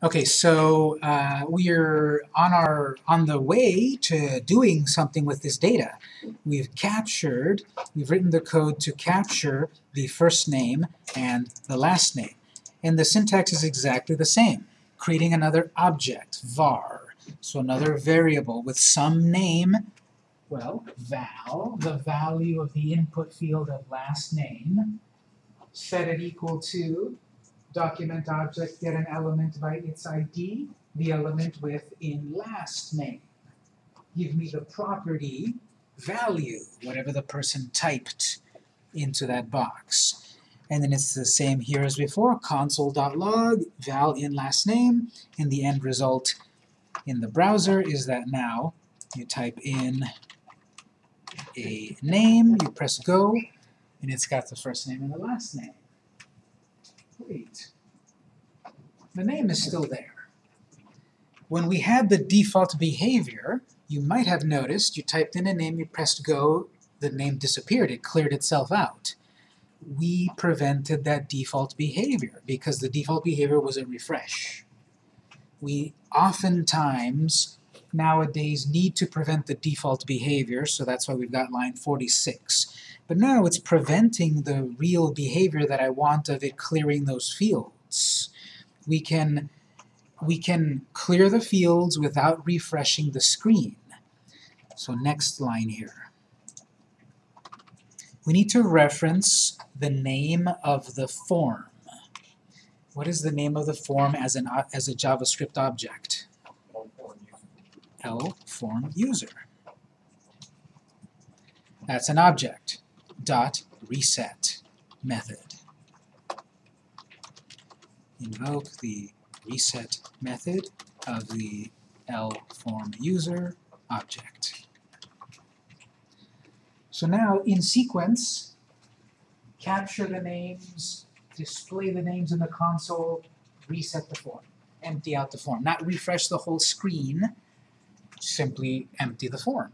Okay, so uh, we're on our on the way to doing something with this data. We've captured, we've written the code to capture the first name and the last name. And the syntax is exactly the same. Creating another object, var. So another variable with some name, well, val, the value of the input field of last name. Set it equal to document object get an element by its ID, the element with in last name. Give me the property value, whatever the person typed into that box. And then it's the same here as before, console.log, val in last name, and the end result in the browser is that now you type in a name, you press go, and it's got the first name and the last name. Great. The name is still there. When we had the default behavior, you might have noticed you typed in a name, you pressed go, the name disappeared, it cleared itself out. We prevented that default behavior because the default behavior was a refresh. We oftentimes nowadays need to prevent the default behavior, so that's why we've got line 46. But now it's preventing the real behavior that I want of it clearing those fields. We can, we can clear the fields without refreshing the screen. So next line here. We need to reference the name of the form. What is the name of the form as, an, as a JavaScript object? L form user. That's an object dot reset method. Invoke the reset method of the L form user object. So now in sequence, capture the names, display the names in the console, reset the form, empty out the form. Not refresh the whole screen, simply empty the form.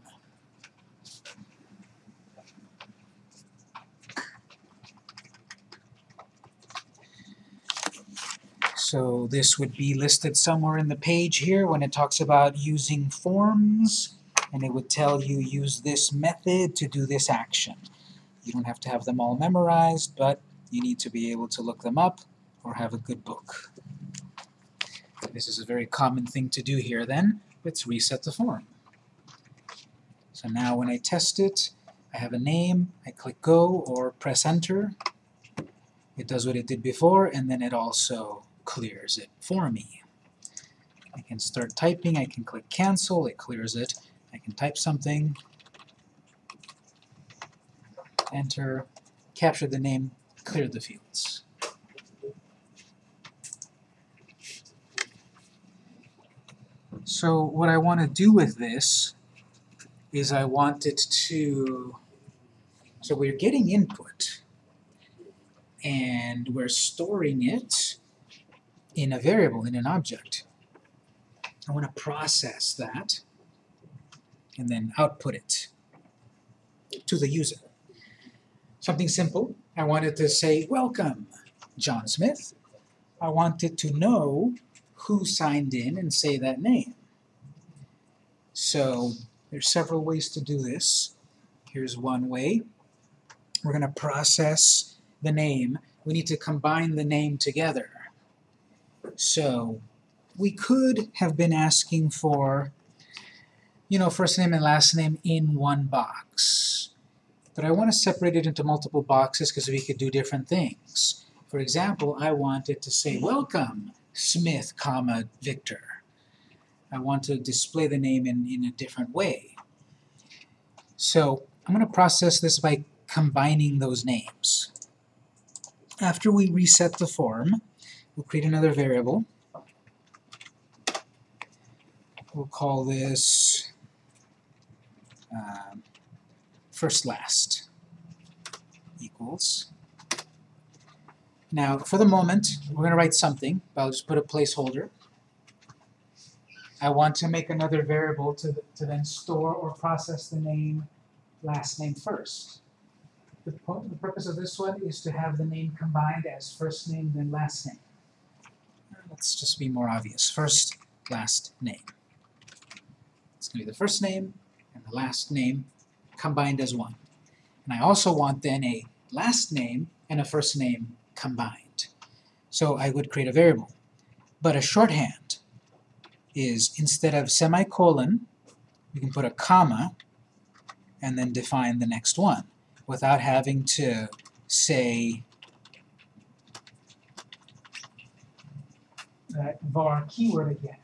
So this would be listed somewhere in the page here when it talks about using forms, and it would tell you use this method to do this action. You don't have to have them all memorized, but you need to be able to look them up or have a good book. This is a very common thing to do here then. Let's reset the form. So now when I test it, I have a name, I click go or press enter. It does what it did before, and then it also clears it for me. I can start typing, I can click cancel, it clears it. I can type something, enter, capture the name, clear the fields. So what I want to do with this is I want it to, so we're getting input, and we're storing it in a variable, in an object. I want to process that and then output it to the user. Something simple. I wanted to say, welcome, John Smith. I wanted to know who signed in and say that name. So there's several ways to do this. Here's one way. We're going to process the name. We need to combine the name together. So we could have been asking for, you know, first name and last name in one box. But I want to separate it into multiple boxes because we could do different things. For example, I wanted to say, welcome, Smith, comma, Victor. I want to display the name in, in a different way. So I'm going to process this by combining those names. After we reset the form, We'll create another variable. We'll call this um, first last equals. Now, for the moment, we're going to write something, but I'll just put a placeholder. I want to make another variable to, to then store or process the name last name first. The, the purpose of this one is to have the name combined as first name then last name. let's just be more obvious. First, last name. It's going to be the first name and the last name combined as one. And I also want then a last name and a first name combined. So I would create a variable. But a shorthand is instead of semicolon, you can put a comma and then define the next one without having to say that var keyword again.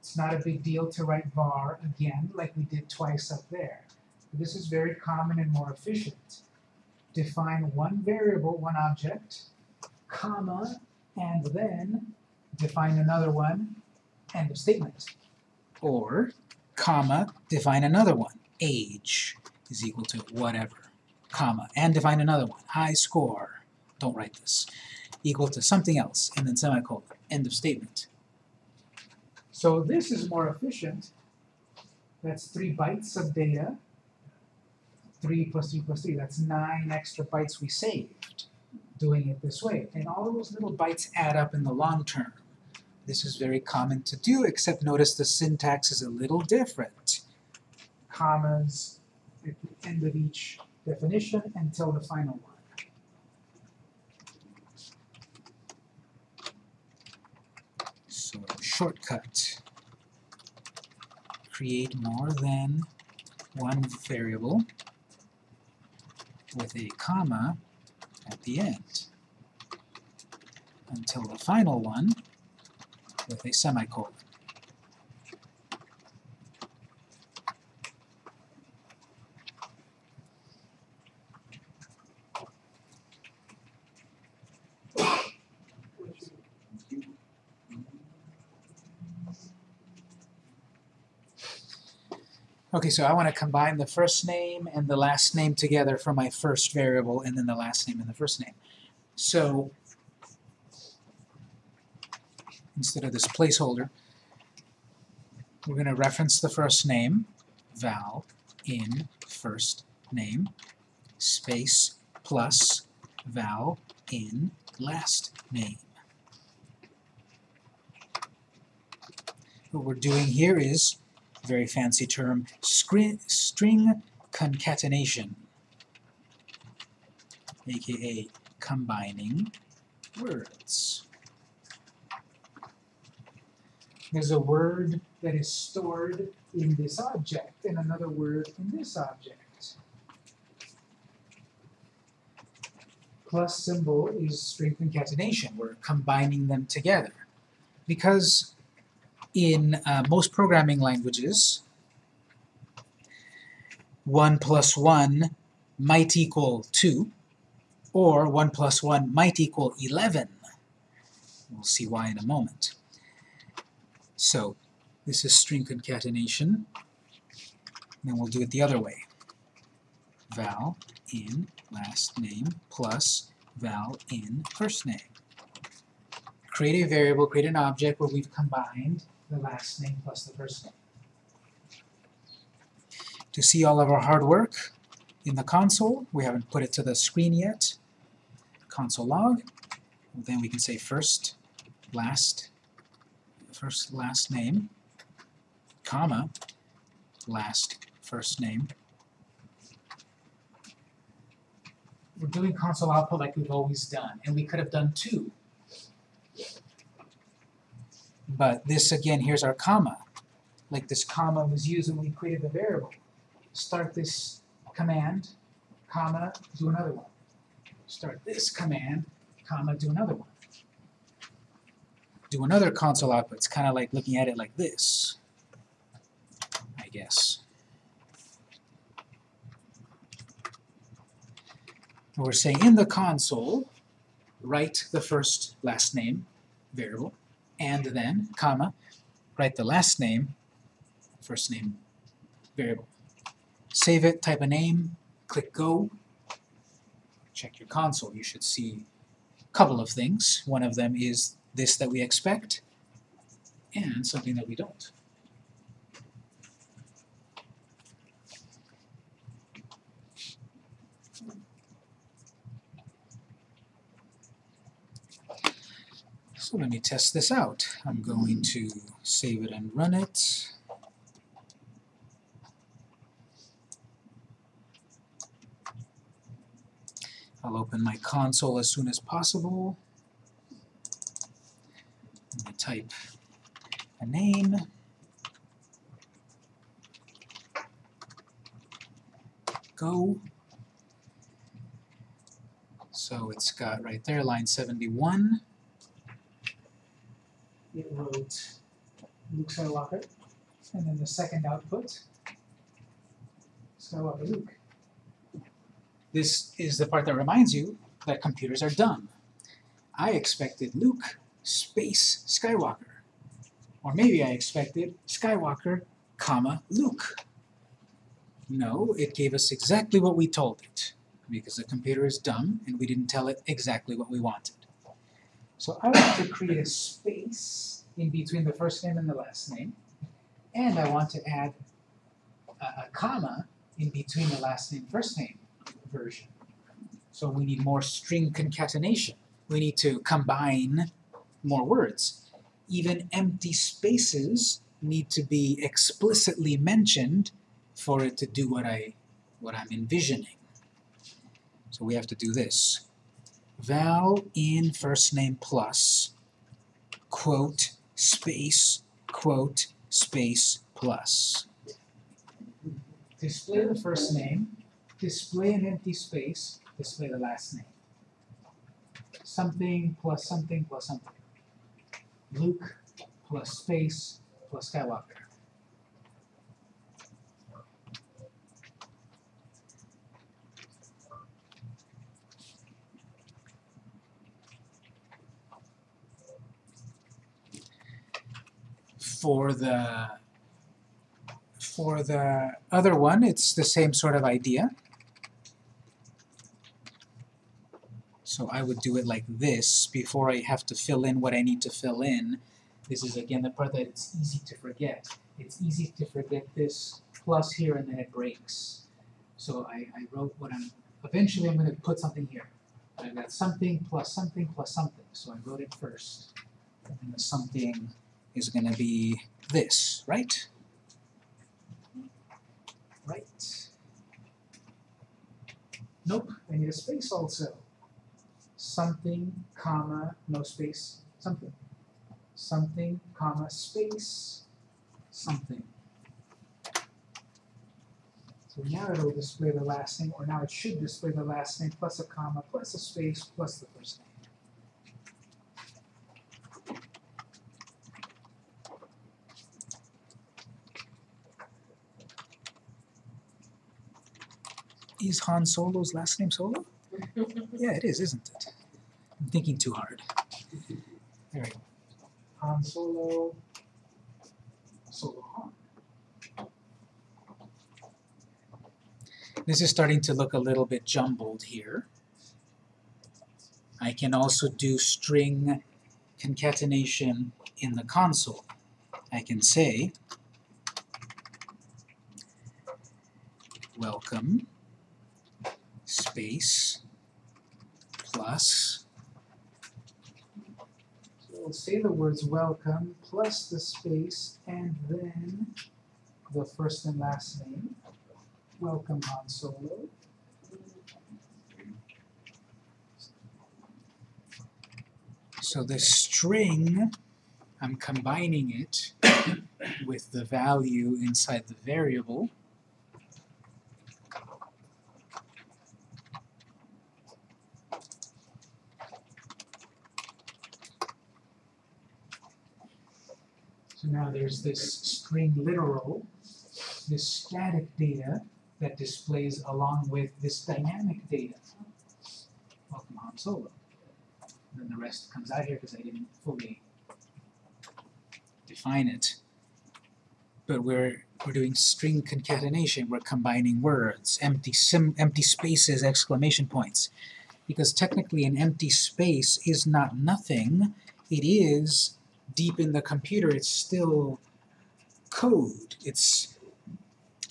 It's not a big deal to write var again like we did twice up there. This is very common and more efficient. Define one variable, one object, comma, and then define another one, end of statement. Or, comma, define another one, age is equal to whatever, comma, and define another one, high score, don't write this, equal to something else, and then semicolon, end of statement. So this is more efficient. That's three bytes of data. 3 plus 3 plus 3, that's 9 extra bytes we saved doing it this way. And all those little bytes add up in the long term. This is very common to do, except notice the syntax is a little different. Commas at the end of each definition until the final one. So shortcut. Create more than one variable with a comma at the end until the final one with a semicolon. Okay, so I want to combine the first name and the last name together for my first variable and then the last name and the first name. So instead of this placeholder, we're going to reference the first name, val in first name, space plus val in last name. What we're doing here is very fancy term, string concatenation, aka combining words. There's a word that is stored in this object and another word in this object. Plus symbol is string concatenation. We're combining them together. Because in uh, most programming languages, 1 plus 1 might equal 2, or 1 plus 1 might equal 11. We'll see why in a moment. So, this is string concatenation. Then we'll do it the other way. Val in last name plus val in first name. Create a variable, create an object where we've combined the last name plus the first name. To see all of our hard work in the console, we haven't put it to the screen yet, console log, then we can say first, last, first last name, comma, last first name. We're doing console output like we've always done, and we could have done two but this, again, here's our comma. Like this comma was used when we created the variable. Start this command, comma, do another one. Start this command, comma, do another one. Do another console output. It's kind of like looking at it like this, I guess. we're saying in the console, write the first last name variable, and then, comma, write the last name, first name variable. Save it, type a name, click Go, check your console. You should see a couple of things. One of them is this that we expect, and something that we don't. So let me test this out. I'm going to save it and run it. I'll open my console as soon as possible. I'm going to type a name. Go. So it's got right there, line 71. It wrote Luke Skywalker, and then the second output, Skywalker Luke. This is the part that reminds you that computers are dumb. I expected Luke space Skywalker. Or maybe I expected Skywalker, comma, Luke. No, it gave us exactly what we told it, because the computer is dumb and we didn't tell it exactly what we wanted. So I want to create a space in between the first name and the last name, and I want to add a, a comma in between the last name first name version. So we need more string concatenation. We need to combine more words. Even empty spaces need to be explicitly mentioned for it to do what I what I'm envisioning. So we have to do this. Val in first name plus quote space quote space plus. Display the first name, display an empty space, display the last name. Something plus something plus something. Luke plus space plus Skywalker. For the for the other one, it's the same sort of idea. So I would do it like this before I have to fill in what I need to fill in. This is again the part that it's easy to forget. It's easy to forget this plus here and then it breaks. So I, I wrote what I'm, eventually I'm going to put something here. I've got something plus something plus something. So I wrote it first. And the something is going to be this, right? Right. Nope, I need a space also. Something, comma, no space, something. Something, comma, space, something. So now it'll display the last name, or now it should display the last name plus a comma, plus a space, plus the first name. Is Han Solo's last name Solo? Yeah, it is, isn't it? I'm thinking too hard. There we go. Han Solo, Solo Han. This is starting to look a little bit jumbled here. I can also do string concatenation in the console. I can say, welcome space plus. So we'll say the words welcome plus the space and then the first and last name. Welcome Han Solo. So the string I'm combining it with the value inside the variable So now there's this string literal, this static data that displays along with this dynamic data. Welcome Han Solo. And then the rest comes out here because I didn't fully define it. But we're we're doing string concatenation. We're combining words, empty sim, empty spaces, exclamation points. Because technically an empty space is not nothing. It is deep in the computer, it's still code. It's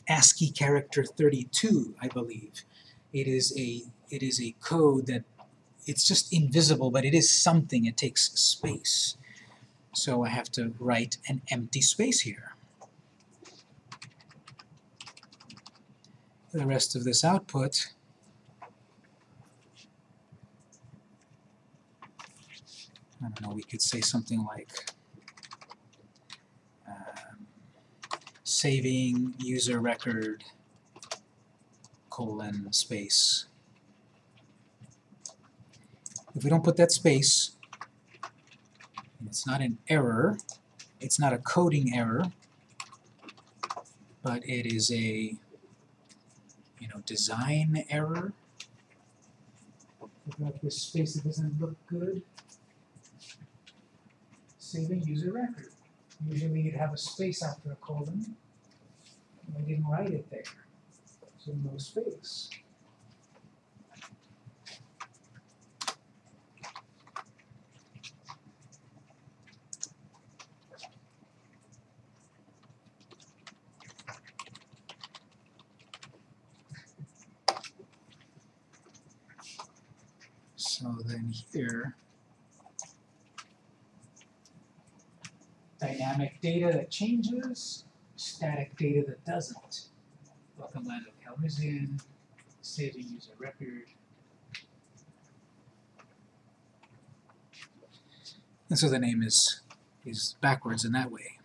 ASCII character 32, I believe. It is a it is a code that it's just invisible, but it is something. It takes space. So I have to write an empty space here. The rest of this output I don't know, we could say something like um, saving user record colon space. If we don't put that space, it's not an error, it's not a coding error, but it is a you know design error. Without this space, it doesn't look good a user record. Usually you'd have a space after a colon. I didn't write it there, so no space. So then here, dynamic data that changes, static data that doesn't. Welcome Lando Calrissian, saving user record. And so the name is, is backwards in that way.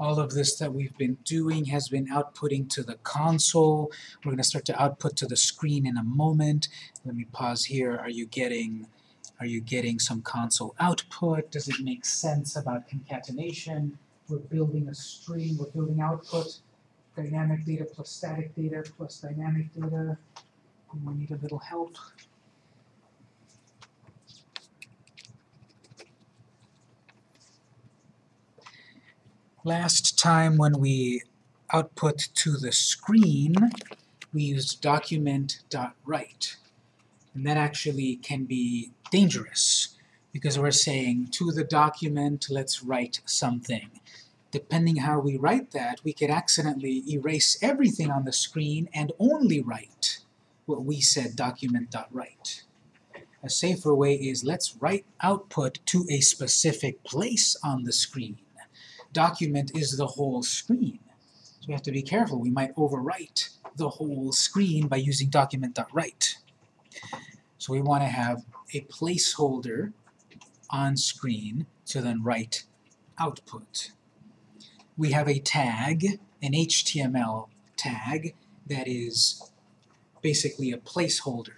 All of this that we've been doing has been outputting to the console. We're going to start to output to the screen in a moment. Let me pause here. Are you getting are you getting some console output? Does it make sense about concatenation? We're building a string, we're building output, dynamic data plus static data plus dynamic data. We need a little help. Last time when we output to the screen, we used document.write. And that actually can be dangerous because we're saying to the document, let's write something. Depending how we write that, we could accidentally erase everything on the screen and only write what we said document.write. A safer way is let's write output to a specific place on the screen document is the whole screen. So we have to be careful. We might overwrite the whole screen by using document.write. So we want to have a placeholder on screen to then write output. We have a tag, an HTML tag, that is basically a placeholder.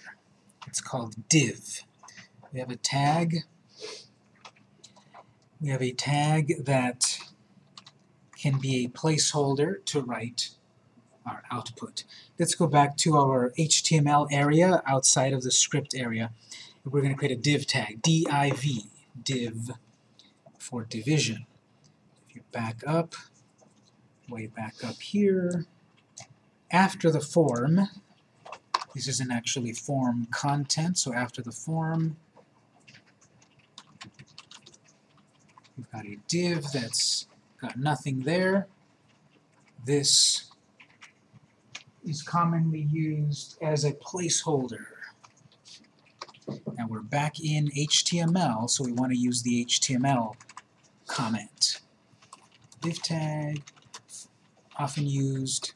It's called div. We have a tag. We have a tag that can be a placeholder to write our output. Let's go back to our HTML area outside of the script area. We're going to create a div tag, div, div for division. If you back up, way back up here, after the form, this isn't actually form content, so after the form, we've got a div that's Got nothing there. This is commonly used as a placeholder. Now we're back in HTML, so we want to use the HTML comment. Div tag, often used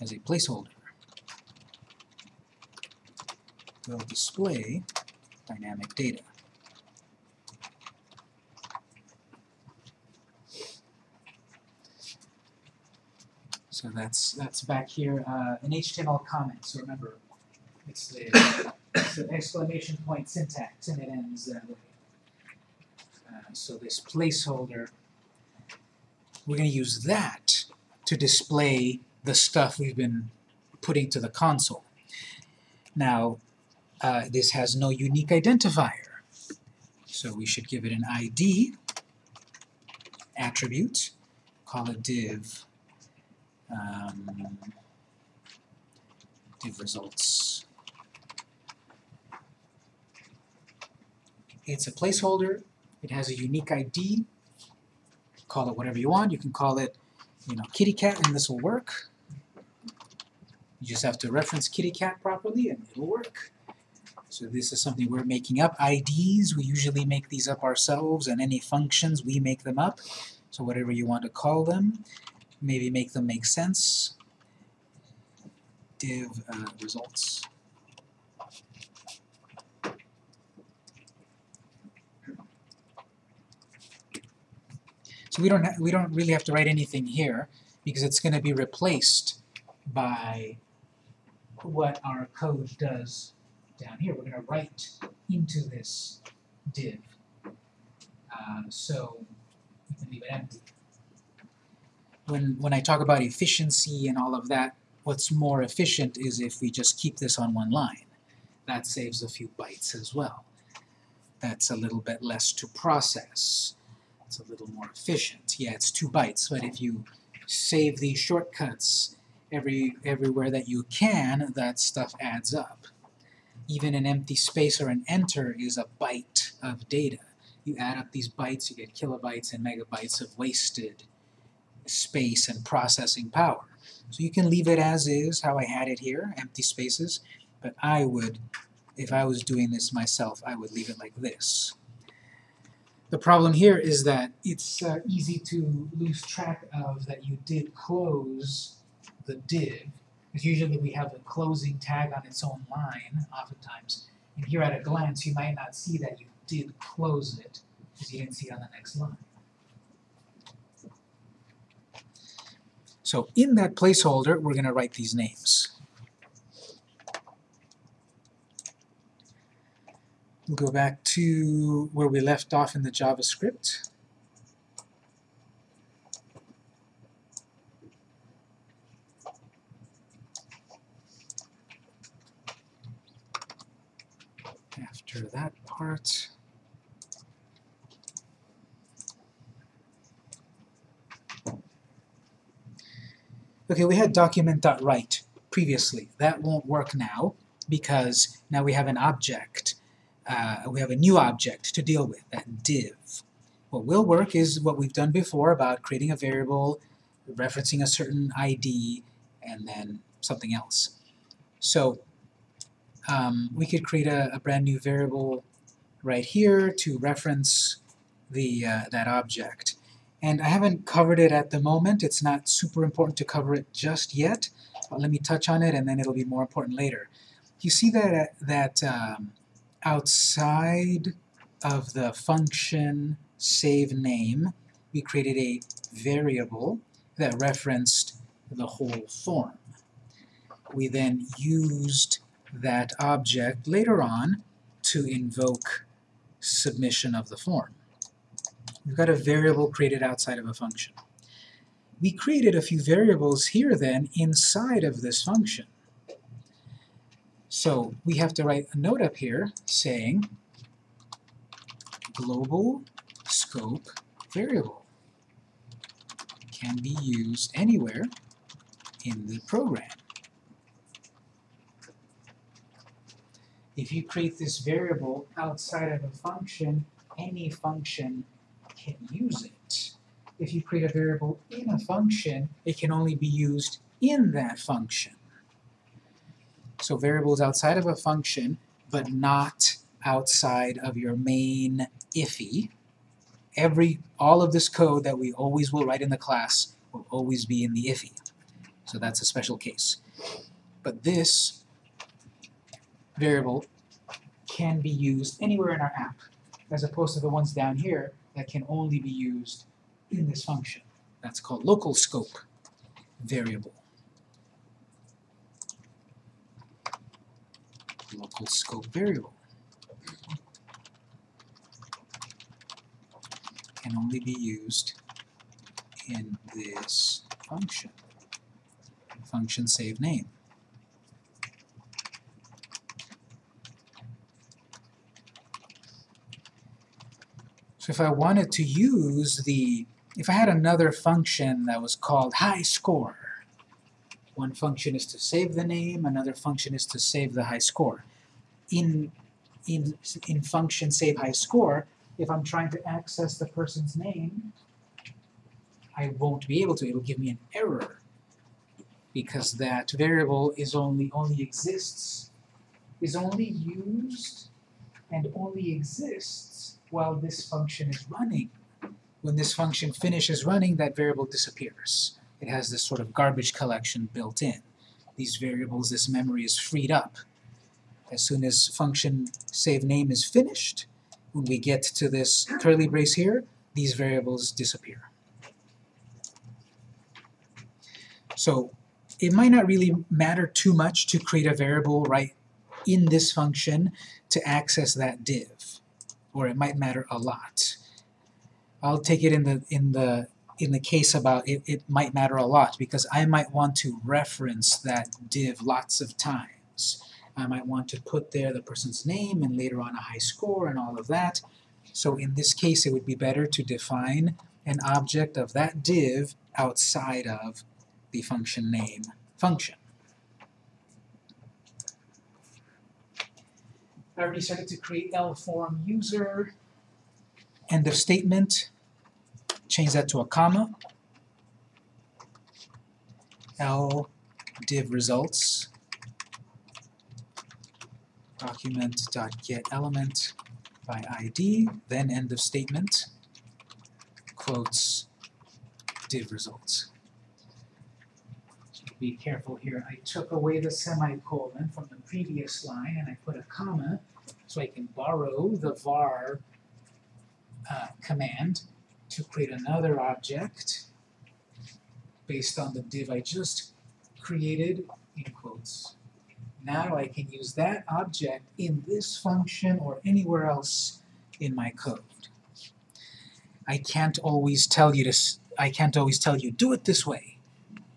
as a placeholder. Will display dynamic data. So that's that's back here, uh, an HTML comment. So remember, it's the, the exclamation point syntax, and it ends that way. Uh, so this placeholder, we're going to use that to display the stuff we've been putting to the console. Now, uh, this has no unique identifier, so we should give it an ID attribute, call it div um, div results. It's a placeholder. It has a unique ID. Call it whatever you want. You can call it, you know, kitty cat, and this will work. You just have to reference kitty cat properly, and it'll work. So this is something we're making up. IDs, we usually make these up ourselves, and any functions, we make them up. So whatever you want to call them maybe make them make sense. Div uh, results. So we don't we don't really have to write anything here because it's going to be replaced by what our code does down here. We're going to write into this div. Uh, so we can leave it empty. When, when I talk about efficiency and all of that, what's more efficient is if we just keep this on one line. That saves a few bytes as well. That's a little bit less to process. It's a little more efficient. Yeah, it's two bytes, but if you save these shortcuts every everywhere that you can, that stuff adds up. Even an empty space or an enter is a byte of data. You add up these bytes, you get kilobytes and megabytes of wasted space and processing power. So you can leave it as is, how I had it here, empty spaces, but I would, if I was doing this myself, I would leave it like this. The problem here is that it's uh, easy to lose track of that you did close the div, because usually we have a closing tag on its own line, oftentimes. And here at a glance, you might not see that you did close it, because you didn't see it on the next line. So in that placeholder, we're going to write these names. We'll go back to where we left off in the JavaScript. After that part, Okay, we had document.write previously. That won't work now because now we have an object. Uh, we have a new object to deal with, that div. What will work is what we've done before about creating a variable, referencing a certain ID, and then something else. So um, we could create a, a, brand new variable right here to reference the uh, that object. And I haven't covered it at the moment. It's not super important to cover it just yet. But let me touch on it, and then it'll be more important later. You see that, that um, outside of the function save name, we created a variable that referenced the whole form. We then used that object later on to invoke submission of the form. We've got a variable created outside of a function. We created a few variables here then inside of this function. So we have to write a note up here saying global scope variable can be used anywhere in the program. If you create this variable outside of a function, any function can use it. If you create a variable in a function, it can only be used in that function. So variables outside of a function, but not outside of your main IIFE. Every, all of this code that we always will write in the class will always be in the IIFE. So that's a special case. But this variable can be used anywhere in our app, as opposed to the ones down here that can only be used in this function. That's called local scope variable. Local scope variable. Can only be used in this function. Function save name. So if I wanted to use the, if I had another function that was called high score, one function is to save the name, another function is to save the high score. In in, in function save high score, if I'm trying to access the person's name, I won't be able to. It'll give me an error because that variable is only only exists is only used and only exists while this function is running. When this function finishes running, that variable disappears. It has this sort of garbage collection built in. These variables, this memory is freed up. As soon as function save name is finished, when we get to this curly brace here, these variables disappear. So it might not really matter too much to create a variable right in this function to access that div, or it might matter a lot. I'll take it in the in the in the case about it, it might matter a lot because I might want to reference that div lots of times. I might want to put there the person's name and later on a high score and all of that. So in this case it would be better to define an object of that div outside of the function name function. I already started to create L form user, end of statement, change that to a comma, L div results, document dot get element by ID, then end of statement, quotes div results. Be careful here. I took away the semicolon from the previous line and I put a comma so I can borrow the var uh, command to create another object based on the div I just created in quotes. Now I can use that object in this function or anywhere else in my code. I can't always tell you to I can't always tell you do it this way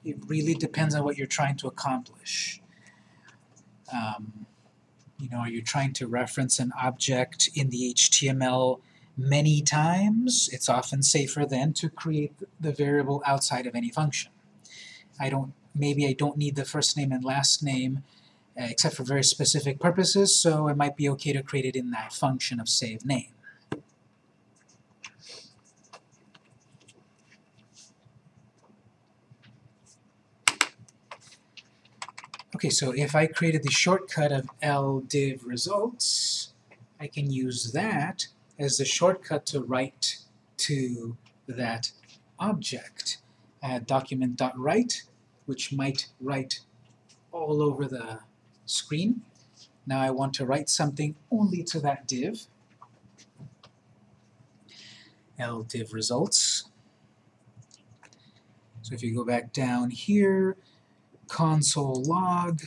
it really depends on what you're trying to accomplish. Um, you know, are you trying to reference an object in the HTML many times? It's often safer then to create the variable outside of any function. I don't, maybe I don't need the first name and last name uh, except for very specific purposes, so it might be okay to create it in that function of save name. Okay, so if I created the shortcut of ldiv results, I can use that as the shortcut to write to that object. Add document.write, which might write all over the screen. Now I want to write something only to that div. ldiv results. So if you go back down here, console log,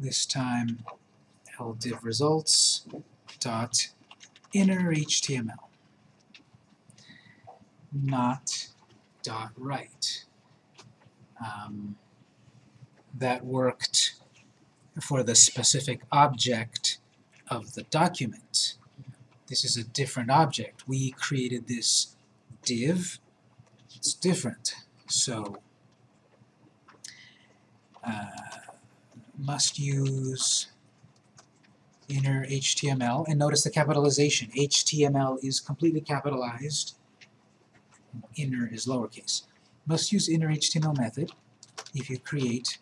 this time ldiv results dot inner HTML, not dot write. Um, that worked for the specific object of the document. This is a different object. We created this div. It's different. So uh, must use inner HTML, and notice the capitalization. HTML is completely capitalized, inner is lowercase. Must use inner HTML method if you create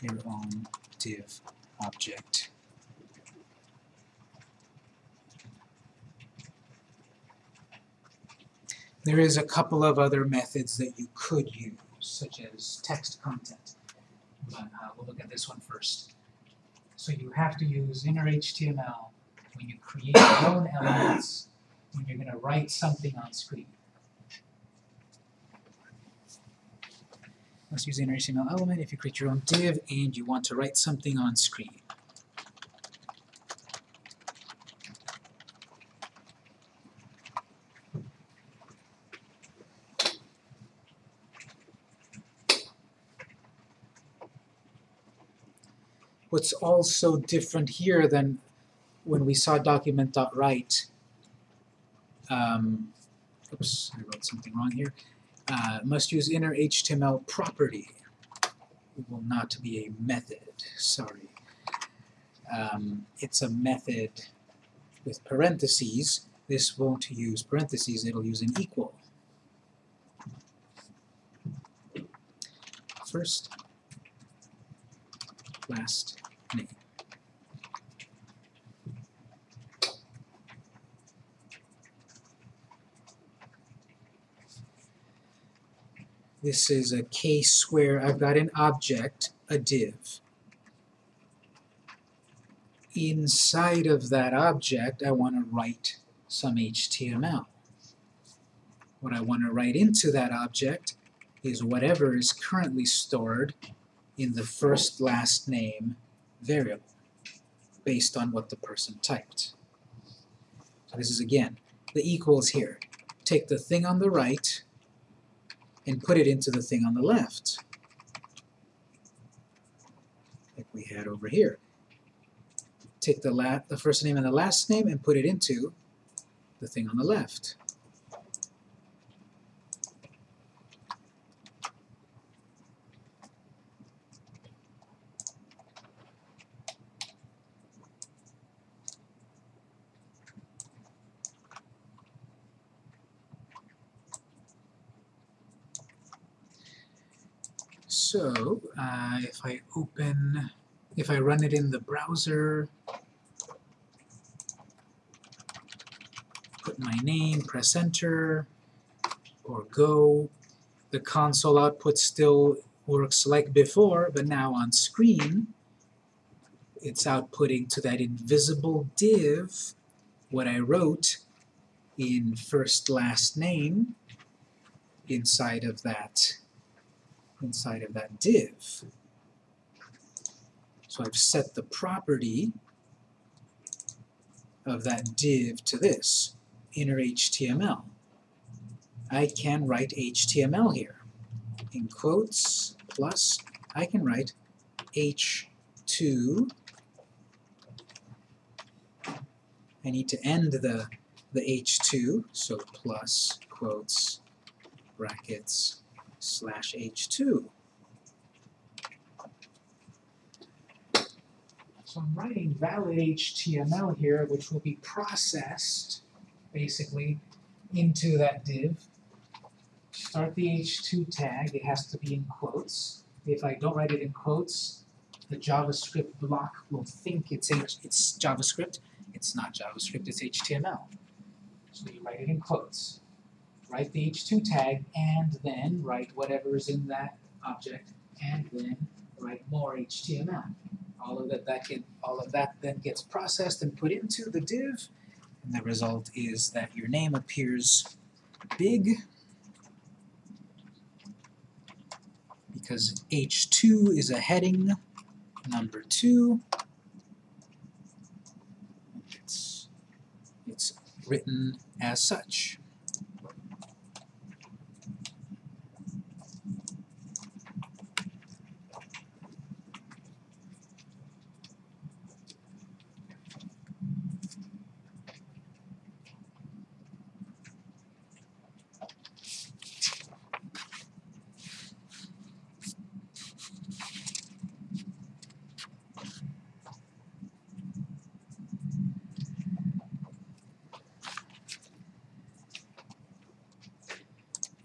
your own div object. There is a couple of other methods that you could use, such as text content but uh, we'll look at this one first. So you have to use inner HTML when you create your own elements when you're going to write something on screen. Let's use inner HTML element if you create your own div and you want to write something on screen. What's also different here than when we saw document.write, um, oops, I wrote something wrong here, uh, must use inner HTML property. It will not be a method, sorry. Um, it's a method with parentheses, this won't use parentheses, it'll use an equal. First, last This is a case where I've got an object, a div. Inside of that object, I want to write some HTML. What I want to write into that object is whatever is currently stored in the first last name variable based on what the person typed. So this is again, the equals here. Take the thing on the right and put it into the thing on the left, like we had over here. Take the, the first name and the last name and put it into the thing on the left. So, uh, if I open, if I run it in the browser, put my name, press enter, or go, the console output still works like before, but now on screen, it's outputting to that invisible div what I wrote in first last name inside of that inside of that div. So I've set the property of that div to this, inner HTML. I can write HTML here. In quotes, plus, I can write H2. I need to end the, the H2, so plus, quotes, brackets, slash h2. So I'm writing valid HTML here, which will be processed, basically, into that div. Start the h2 tag, it has to be in quotes. If I don't write it in quotes, the JavaScript block will think it's, H it's JavaScript. It's not JavaScript, it's HTML. So you write it in quotes write the h2 tag, and then write whatever is in that object, and then write more HTML. All of that, that all of that then gets processed and put into the div, and the result is that your name appears big because h2 is a heading number 2. It's, it's written as such.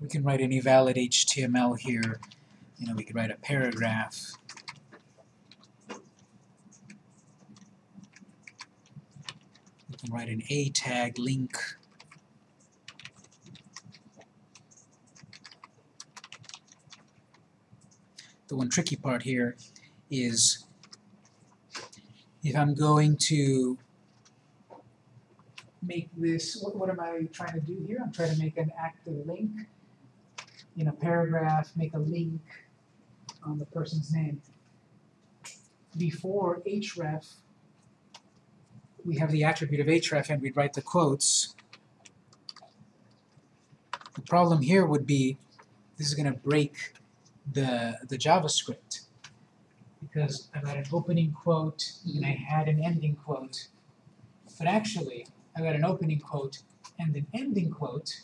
we can write any valid HTML here. You know, we could write a paragraph. We can write an A tag link. The one tricky part here is if I'm going to make this, what, what am I trying to do here? I'm trying to make an active link in a paragraph, make a link on the person's name. Before href, we have the attribute of href and we'd write the quotes. The problem here would be this is going to break the, the JavaScript because I've got an opening quote and I had an ending quote. But actually, I've got an opening quote and an ending quote,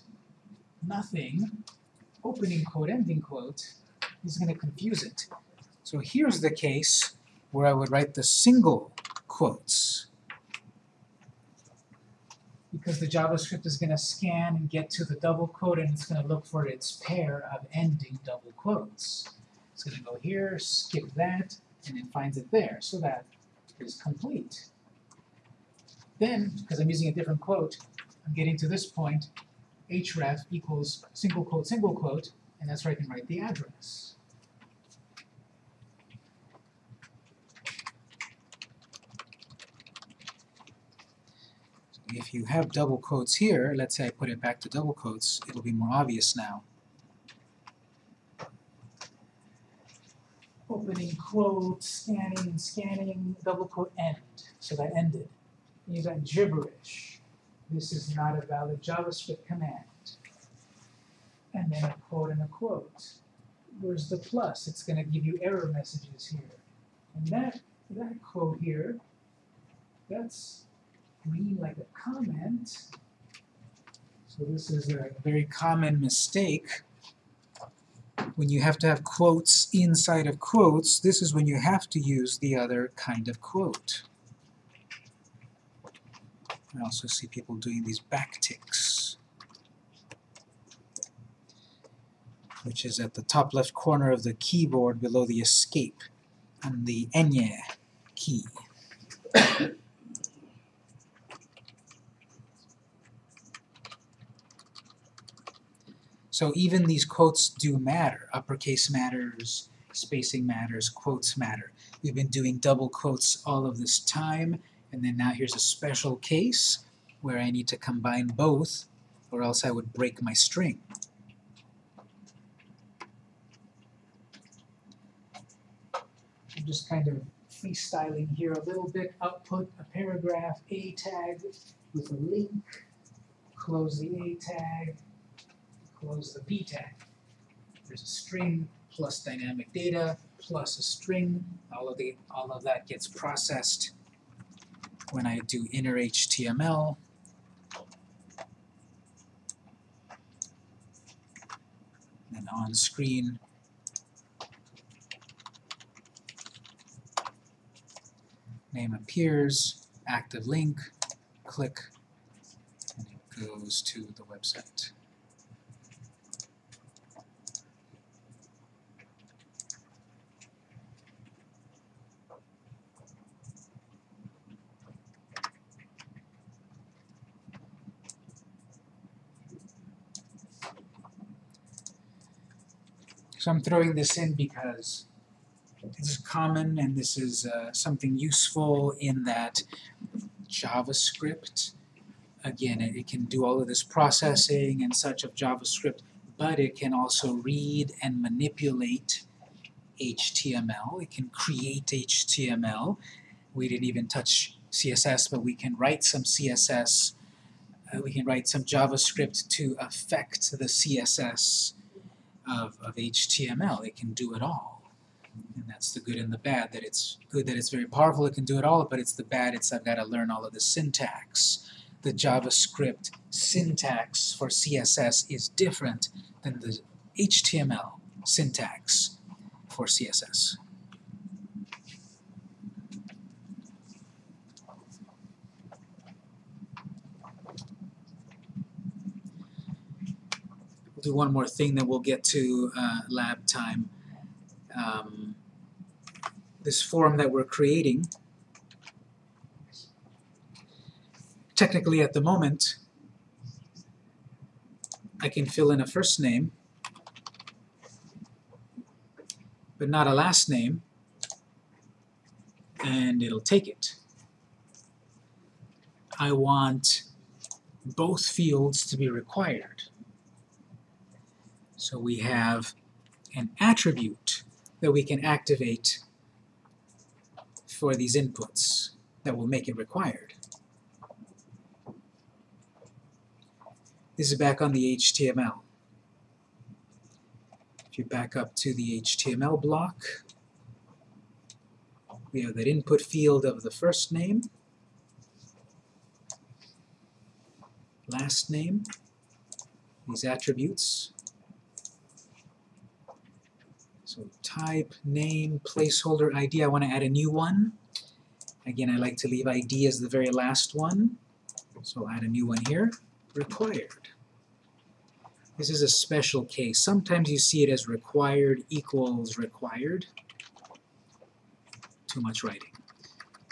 nothing, opening quote, ending quote, is going to confuse it. So here's the case where I would write the single quotes. because the JavaScript is going to scan and get to the double quote and it's going to look for its pair of ending double quotes. It's going to go here, skip that, and it finds it there. So that is complete. Then, because I'm using a different quote, I'm getting to this point, href equals single quote, single quote, and that's where I can write the address. if you have double quotes here, let's say I put it back to double quotes, it'll be more obvious now. Opening quote, scanning scanning, double quote end. So that ended. You got gibberish. This is not a valid JavaScript command. And then a quote and a quote. Where's the plus? It's going to give you error messages here. And that, that quote here, that's green like a comment. So this is a very common mistake. When you have to have quotes inside of quotes, this is when you have to use the other kind of quote. I also see people doing these back ticks, which is at the top left corner of the keyboard below the escape and the Enye key. So even these quotes do matter. Uppercase matters, spacing matters, quotes matter. We've been doing double quotes all of this time, and then now here's a special case where I need to combine both, or else I would break my string. I'm just kind of freestyling here a little bit. Output a paragraph A tag with a link, close the A tag, close the p tag. There's a string plus dynamic data plus a string. All of the all of that gets processed when I do inner HTML. And on screen name appears, active link, click, and it goes to the website. So I'm throwing this in because this is common and this is uh, something useful in that JavaScript, again, it, it, can do all of this processing and such of JavaScript, but it can also read and manipulate HTML. It can create HTML. We didn't even touch CSS, but we can write some CSS. Uh, we can write some JavaScript to affect the CSS of, of HTML. It can do it all. And that's the good and the bad, that it's good that it's very powerful, it can do it all, but it's the bad, it's I've got to learn all of the syntax. The JavaScript syntax for CSS is different than the HTML syntax for CSS. Do one more thing, then we'll get to uh, lab time. Um, this form that we're creating, technically at the moment, I can fill in a first name, but not a last name, and it'll take it. I want both fields to be required. So we have an attribute that we can activate for these inputs that will make it required. This is back on the HTML. If you back up to the HTML block, we have that input field of the first name, last name, these attributes, so type, name, placeholder, ID. I want to add a new one. Again, I like to leave ID as the very last one. So I'll add a new one here, required. This is a special case. Sometimes you see it as required equals required. Too much writing.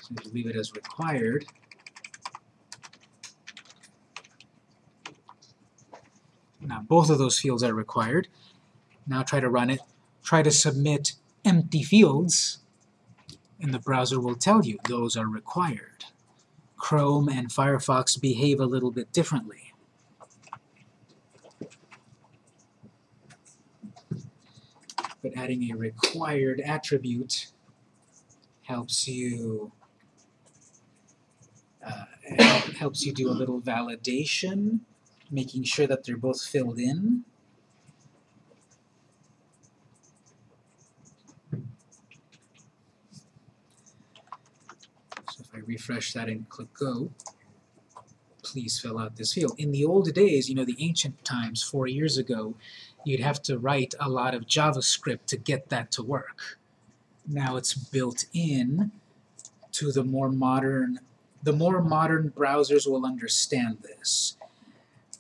So you leave it as required. Now both of those fields are required. Now try to run it. Try to submit empty fields, and the browser will tell you those are required. Chrome and Firefox behave a little bit differently. But adding a required attribute helps you uh, helps you do a little validation, making sure that they're both filled in. So if I refresh that and click go, please fill out this field. In the old days, you know, the ancient times, four years ago, you'd have to write a lot of JavaScript to get that to work. Now it's built in to the more modern, the more modern browsers will understand this.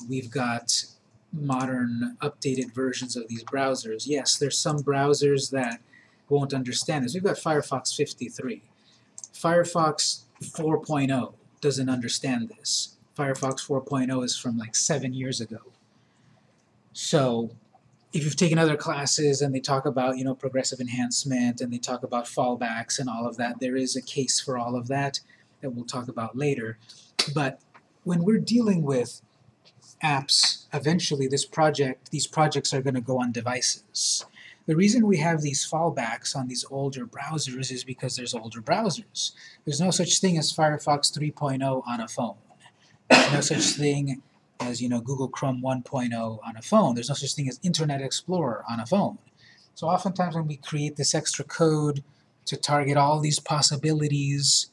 We've got modern updated versions of these browsers. Yes, there's some browsers that won't understand this. We've got Firefox 53. Firefox 4.0 doesn't understand this. Firefox 4.0 is from like seven years ago. So if you've taken other classes and they talk about, you know, progressive enhancement and they talk about fallbacks and all of that, there is a case for all of that that we'll talk about later. But when we're dealing with apps, eventually this project, these projects are going to go on devices. The reason we have these fallbacks on these older browsers is because there's older browsers. There's no such thing as Firefox 3.0 on a phone. There's no such thing as you know Google Chrome 1.0 on a phone. There's no such thing as Internet Explorer on a phone. So oftentimes when we create this extra code to target all these possibilities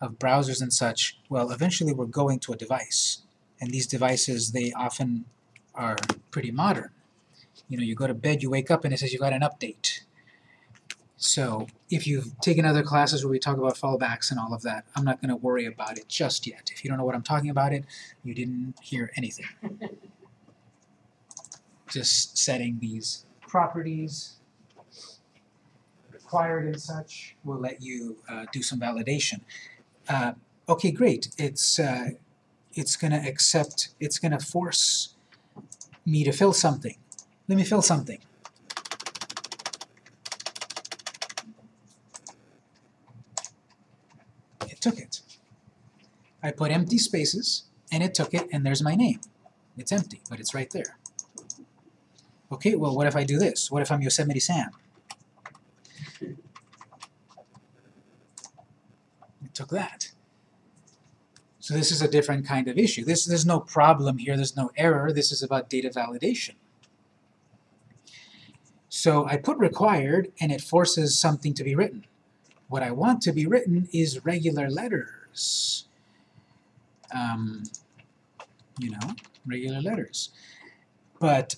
of browsers and such, well, eventually we're going to a device. And these devices, they often are pretty modern. You know, you go to bed, you wake up, and it says you got an update. So if you've taken other classes where we talk about fallbacks and all of that, I'm not going to worry about it just yet. If you don't know what I'm talking about it, you didn't hear anything. just setting these properties required and such will let you uh, do some validation. Uh, okay, great. It's uh, it's going to accept, it's going to force me to fill something. Let me fill something. It took it. I put empty spaces, and it took it, and there's my name. It's empty, but it's right there. Okay, well, what if I do this? What if I'm Yosemite Sam? It took that. So this is a different kind of issue. This, there's no problem here, there's no error, this is about data validation. So I put required, and it forces something to be written. What I want to be written is regular letters. Um, you know, regular letters. But,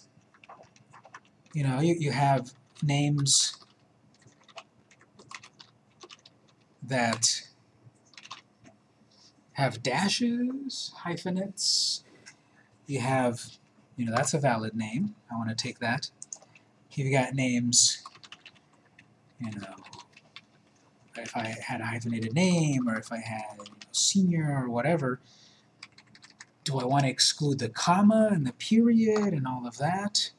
you know, you, you have names that have dashes, hyphenates. You have, you know, that's a valid name. I want to take that. You've got names, you know, if I had a hyphenated name or if I had you know, senior or whatever, do I want to exclude the comma and the period and all of that?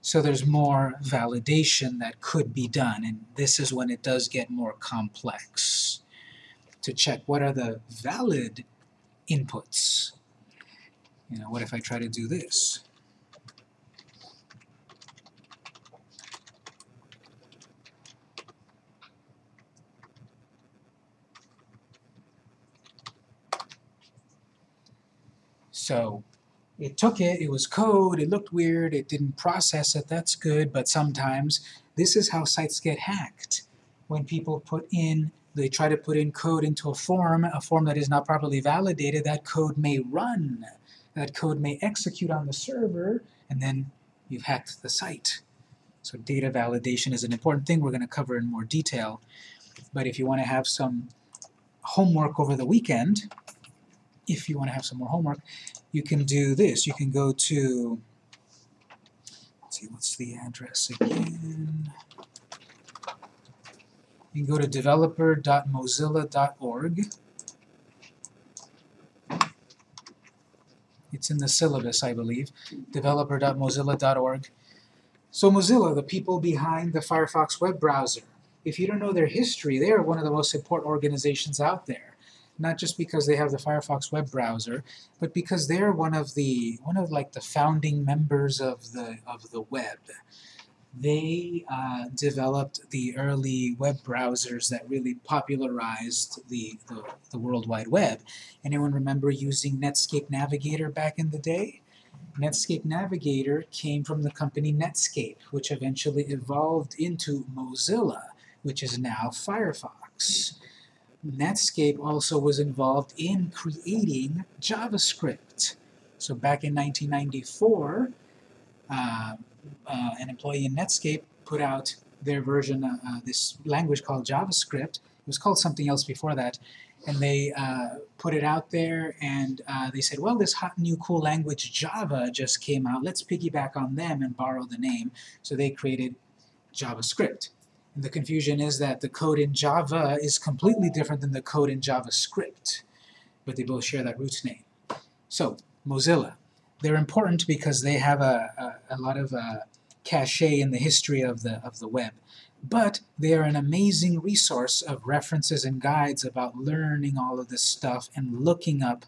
So there's more validation that could be done, and this is when it does get more complex to check what are the valid inputs. You know, what if I try to do this? So it took it, it was code, it looked weird, it didn't process it, that's good, but sometimes this is how sites get hacked. When people put in they try to put in code into a form, a form that is not properly validated, that code may run. That code may execute on the server, and then you've hacked the site. So data validation is an important thing we're going to cover in more detail. But if you want to have some homework over the weekend, if you want to have some more homework, you can do this. You can go to, see, what's the address again? You can go to developer.mozilla.org. It's in the syllabus, I believe, developer.mozilla.org. So Mozilla, the people behind the Firefox web browser, if you don't know their history, they are one of the most important organizations out there. Not just because they have the Firefox web browser, but because they're one of the one of like the founding members of the of the web. They uh, developed the early web browsers that really popularized the, the, the World Wide Web. Anyone remember using Netscape Navigator back in the day? Netscape Navigator came from the company Netscape, which eventually evolved into Mozilla, which is now Firefox. Netscape also was involved in creating JavaScript. So back in 1994, uh, uh, an employee in Netscape put out their version, uh, uh, this language called JavaScript. It was called something else before that. And they uh, put it out there and uh, they said, well, this hot new cool language Java just came out. Let's piggyback on them and borrow the name. So they created JavaScript. And the confusion is that the code in Java is completely different than the code in JavaScript. But they both share that root name. So, Mozilla. They're important because they have a, a, a lot of uh, cachet in the history of the, of the web. But they are an amazing resource of references and guides about learning all of this stuff and looking up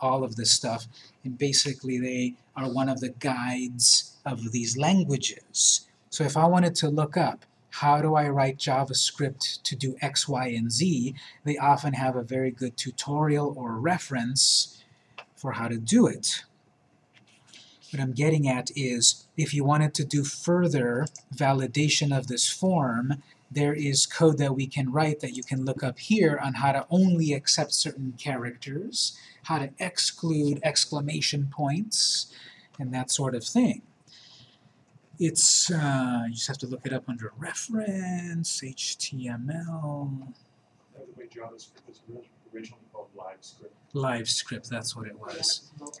all of this stuff. And basically they are one of the guides of these languages. So if I wanted to look up how do I write JavaScript to do X, Y, and Z, they often have a very good tutorial or reference for how to do it. What I'm getting at is, if you wanted to do further validation of this form, there is code that we can write that you can look up here on how to only accept certain characters, how to exclude exclamation points, and that sort of thing. It's, uh, you just have to look it up under reference, HTML. By the way, JavaScript was originally called LiveScript. LiveScript, that's what it was. Mocha.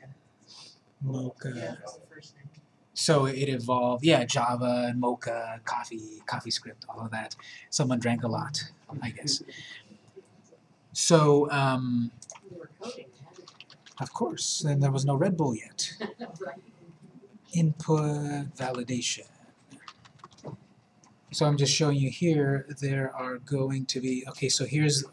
Mocha. Yeah, that's the first name. So it evolved, yeah, Java and Mocha, coffee, CoffeeScript, all of that. Someone drank a lot, I guess. So, um, We were coding, of course, and there was no Red Bull yet. Input validation. So I'm just showing you here, there are going to be, okay, so here's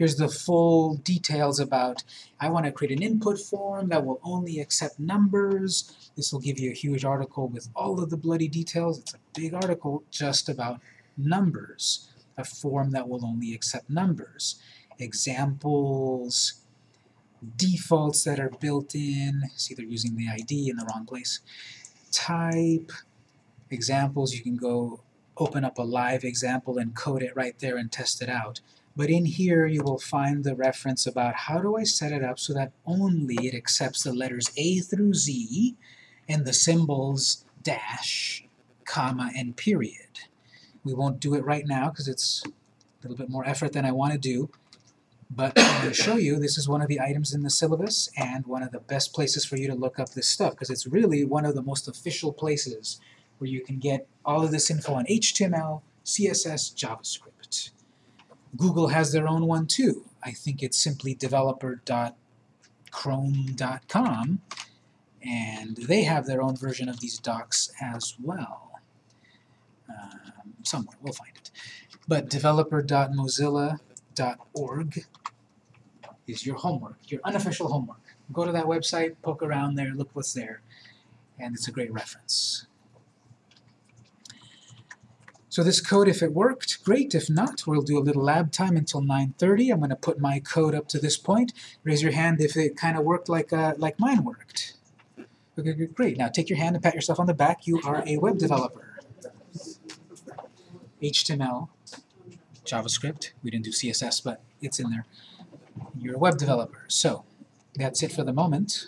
here's the full details about, I want to create an input form that will only accept numbers. This will give you a huge article with all of the bloody details. It's a big article just about numbers, a form that will only accept numbers. Examples, defaults that are built in, see they're using the ID in the wrong place. Type, examples, you can go open up a live example and code it right there and test it out. But in here you will find the reference about how do I set it up so that only it accepts the letters A through Z and the symbols dash, comma, and period. We won't do it right now because it's a little bit more effort than I want to do. But I'm going to show you, this is one of the items in the syllabus and one of the best places for you to look up this stuff because it's really one of the most official places where you can get all of this info on HTML, CSS, JavaScript. Google has their own one too. I think it's simply developer.chrome.com and they have their own version of these docs as well. Um, somewhere, we'll find it. But developer.mozilla.org is your homework, your unofficial homework. Go to that website, poke around there, look what's there, and it's a great reference. So this code, if it worked, great. If not, we'll do a little lab time until 9.30. I'm going to put my code up to this point. Raise your hand if it kind of worked like, uh, like mine worked. Okay, great. Now take your hand and pat yourself on the back. You are a web developer. HTML, JavaScript. We didn't do CSS, but it's in there. You're a web developer. So that's it for the moment.